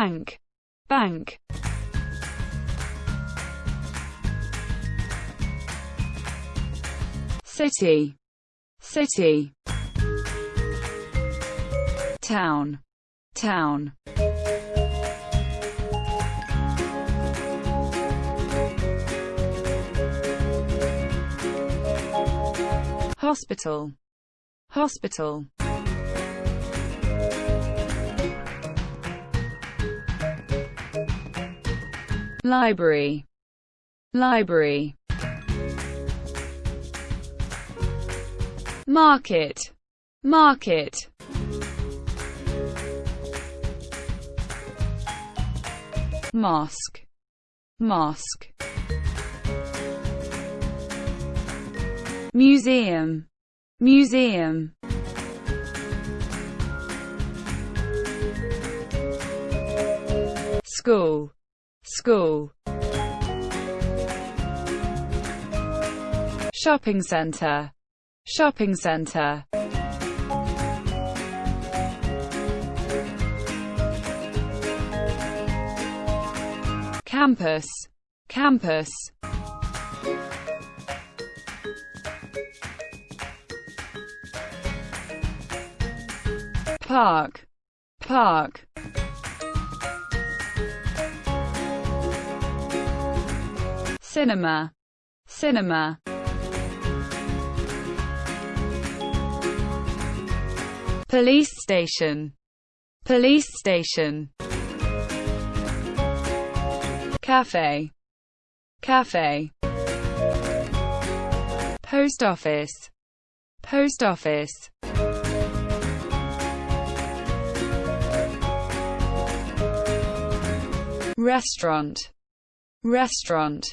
bank, bank. City, city. Town, town. Hospital, hospital. Library, library. Market, market. Mosque, mosque. Museum, museum. School, school. Shopping center, shopping center. Campus, campus. Park, park. Cinema, cinema. Police station, police station. Cafe, cafe. Post office, post office. Restaurant, restaurant.